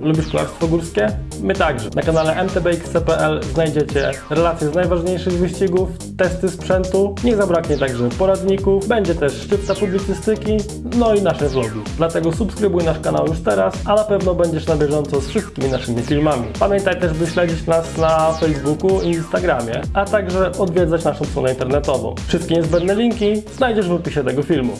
Lubisz kolarstwo górskie? My także. Na kanale mtbx.pl znajdziecie relacje z najważniejszych wyścigów, testy sprzętu, nie zabraknie także poradników, będzie też szczypta publicystyki, no i nasze vlogi. Dlatego subskrybuj nasz kanał już teraz, a na pewno będziesz na bieżąco z wszystkimi naszymi filmami. Pamiętaj też, by śledzić nas na Facebooku i Instagramie, a także odwiedzać naszą stronę internetową. Wszystkie niezbędne linki znajdziesz w opisie tego filmu.